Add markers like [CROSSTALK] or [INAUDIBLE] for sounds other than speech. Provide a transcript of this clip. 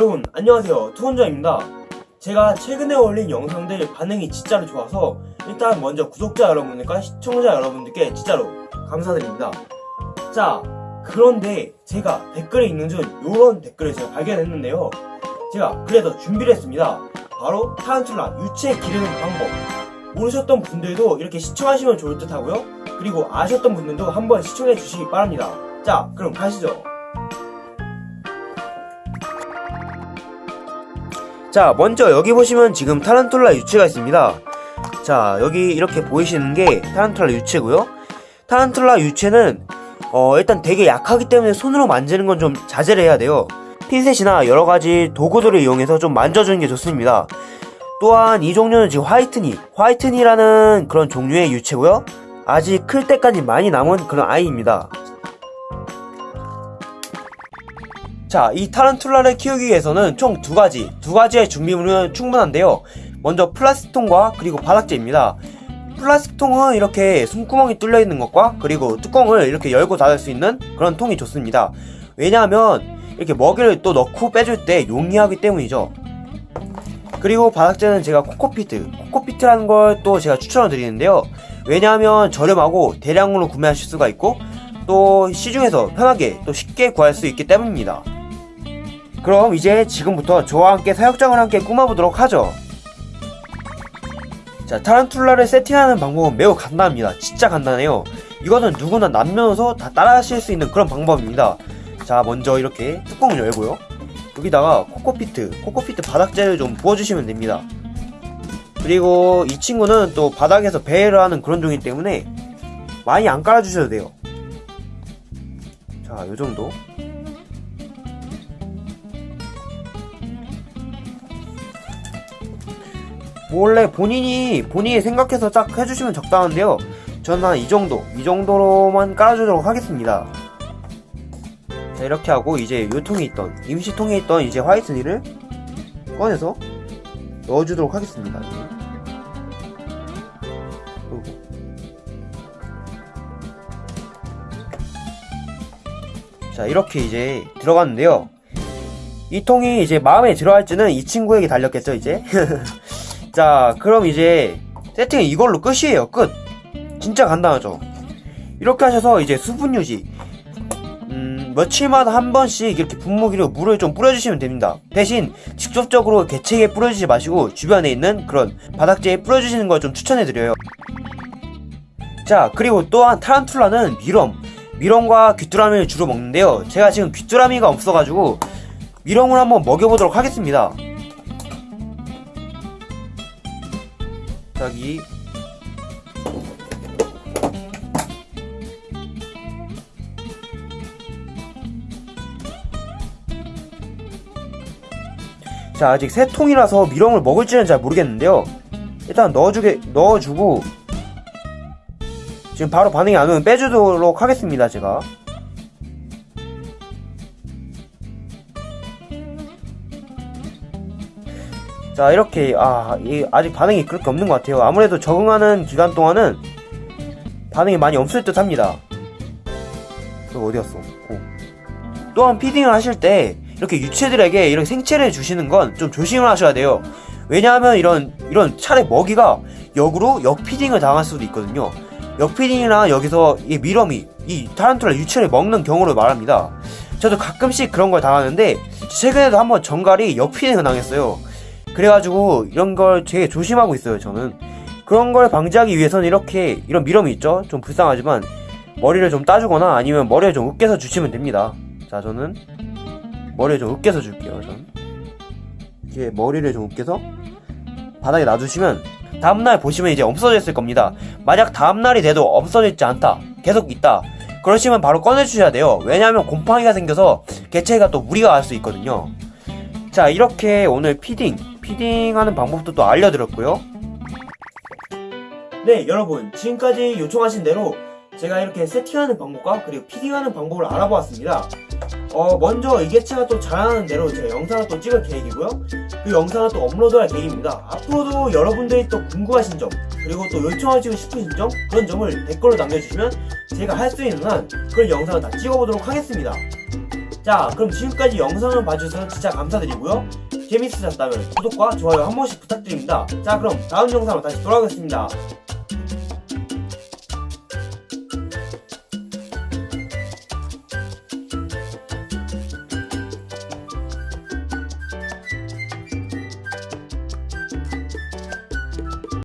여러분 안녕하세요. 투혼자입니다. 제가 최근에 올린 영상들 반응이 진짜로 좋아서 일단 먼저 구독자 여러분들과 시청자 여러분들께 진짜로 감사드립니다. 자 그런데 제가 댓글에 읽는 중 이런 댓글을 제가 발견했는데요. 제가 그래서 준비를 했습니다. 바로 타란툴라 유체 기르는 방법. 모르셨던 분들도 이렇게 시청하시면 좋을 듯 하고요. 그리고 아셨던 분들도 한번 시청해 주시기 바랍니다. 자 그럼 가시죠 자 먼저 여기 보시면 지금 타란툴라 유체가 있습니다. 자 여기 이렇게 보이시는 게 타란툴라 유체고요. 타란툴라 유체는 어, 일단 되게 약하기 때문에 손으로 만지는 건 좀 자제를 해야 돼요. 핀셋이나 여러가지 도구들을 이용해서 좀 만져주는 게 좋습니다. 또한 이 종류는 지금 화이트니 화이트니라는 그런 종류의 유체고요. 아직 클 때까지 많이 남은 그런 아이입니다 자, 이 타란툴라를 키우기 위해서는 총 두 가지, 두 가지의 준비물은 충분한데요. 먼저 플라스틱통과 그리고 바닥재입니다. 플라스틱통은 이렇게 숨구멍이 뚫려 있는 것과 그리고 뚜껑을 이렇게 열고 닫을 수 있는 그런 통이 좋습니다. 왜냐하면 이렇게 먹이를 또 넣고 빼줄 때 용이하기 때문이죠. 그리고 바닥재는 제가 coco peat, coco peat라는 걸 또 제가 추천을 드리는데요. 왜냐하면 저렴하고 대량으로 구매하실 수가 있고 또 시중에서 편하게 또 쉽게 구할 수 있기 때문입니다. 그럼 이제 지금부터 저와 함께 사육장을 함께 꾸며보도록 하죠. 자, 타란툴라를 세팅하는 방법은 매우 간단합니다. 진짜 간단해요. 이거는 누구나 남녀노소 다 따라하실 수 있는 그런 방법입니다. 자, 먼저 이렇게 뚜껑을 열고요. 여기다가 코코피트, 코코피트 바닥재를 좀 부어주시면 됩니다. 그리고 이 친구는 또 바닥에서 배회를 하는 그런 종이기 때문에 많이 안 깔아주셔도 돼요. 자, 요정도. 원래 본인이 본인이 생각해서 딱 해주시면 적당한데요. 저는 한 이 정도 이 정도로만 깔아주도록 하겠습니다. 자 이렇게 하고 이제 요 통에 있던 임시통에 있던 이제 화이트니를 꺼내서 넣어주도록 하겠습니다. 자 이렇게 이제 들어갔는데요. 이 통이 이제 마음에 들어할지는 이 친구에게 달렸겠죠 이제 [LAUGHS] 자 그럼 이제 세팅은 이걸로 끝이에요. 끝. 진짜 간단하죠? 이렇게 하셔서 이제 수분 유지. 음, 며칠마다 한 번씩 이렇게 분무기로 물을 좀 뿌려주시면 됩니다. 대신 직접적으로 개체에 뿌려주지 마시고 주변에 있는 그런 바닥재에 뿌려주시는 걸 좀 추천해드려요. 자 그리고 또한 타란툴라는 미럼. 미럼과 귀뚜라미를 주로 먹는데요. 제가 지금 귀뚜라미가 없어가지고 미럼을 한번 먹여보도록 하겠습니다 여기 자 아직 새 통이라서 미럼을 먹을지는 잘 모르겠는데요. 일단 넣어주게 넣어주고 지금 바로 반응이 안 오면 빼주도록 하겠습니다 제가 자 이렇게 아 아직 반응이 그렇게 없는 것 같아요. 아무래도 적응하는 기간 동안은 반응이 많이 없을 듯 합니다. 그리고 어디갔어? 오. 또한 피딩을 하실 때 이렇게 유체들에게 이런 생체를 주시는 건 좀 조심을 하셔야 돼요. 왜냐하면 이런 이런 차례 먹이가 역으로 역피딩을 당할 수도 있거든요. 역피딩이나 여기서 이 미럼이 이 타란툴라 유체를 먹는 경우를 말합니다. 저도 가끔씩 그런 걸 당하는데 최근에도 한번 정갈이 역피딩을 당했어요 그래가지고 이런 걸 되게 조심하고 있어요 저는. 그런 걸 방지하기 위해서는 이렇게 이런 미럼이 있죠? 좀 불쌍하지만 머리를 좀 따주거나 아니면 머리를 좀 으깨서 주시면 됩니다. 자 저는 머리를 좀 으깨서 줄게요 전 이렇게 머리를 좀 으깨서 바닥에 놔두시면 다음날 보시면 이제 없어져 있을 겁니다. 만약 다음날이 돼도 없어져 있지 않다. 계속 있다. 그러시면 바로 꺼내주셔야 돼요. 왜냐하면 곰팡이가 생겨서 개체가 또 무리가 갈 수 있거든요. 자 이렇게 오늘 피딩 피딩하는 방법도 또 알려드렸고요. 네 여러분 지금까지 요청하신 대로 제가 이렇게 세팅하는 방법과 그리고 피딩하는 방법을 알아보았습니다. 어 먼저 이 개체가 또 잘하는 대로 제가 영상을 또 찍을 계획이고요. 그 영상을 또 업로드할 계획입니다. 앞으로도 여러분들이 또 궁금하신 점 그리고 또 요청하시고 싶으신 점 그런 점을 댓글로 남겨주시면 제가 할 수 있는 한 그런 영상을 다 찍어보도록 하겠습니다 자 그럼 지금까지 영상을 봐주셔서 진짜 감사드리고요. 재밌으셨다면 구독과 좋아요 한 번씩 부탁드립니다. 자 그럼 다음 영상으로 다시 돌아오겠습니다